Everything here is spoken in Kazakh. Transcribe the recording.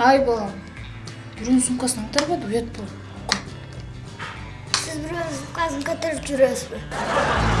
ай балам. Біреудің сумкасын бәді, ұят болады сіз біреудің сумкасын көтеріп жүресіз бе